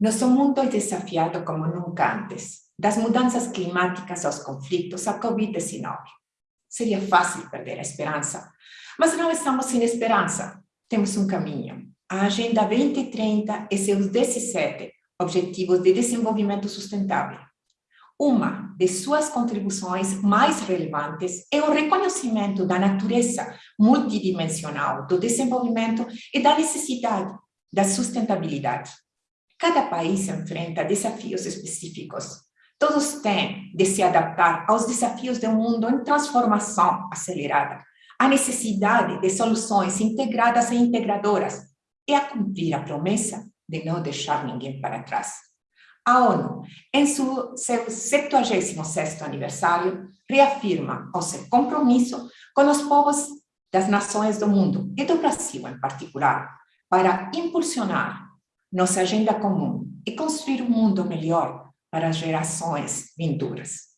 Nosso mundo é desafiado como nunca antes, das mudanças climáticas aos conflitos, à Covid-19. Seria fácil perder a esperança, mas não estamos sem esperança. Temos um caminho. A Agenda 2030 e seus 17 Objetivos de Desenvolvimento Sustentável. Uma de suas contribuições mais relevantes é o reconhecimento da natureza multidimensional do desenvolvimento e da necessidade da sustentabilidade. Cada país enfrenta desafios específicos. Todos têm de se adaptar aos desafios de um mundo em transformação acelerada, a necessidade de soluções integradas e integradoras e a cumprir a promessa de não deixar ninguém para trás. A ONU, em seu 76º aniversário, reafirma o seu compromisso com os povos das nações do mundo, e do Brasil em particular, para impulsionar nossa agenda comum e construir um mundo melhor para as gerações vindouras.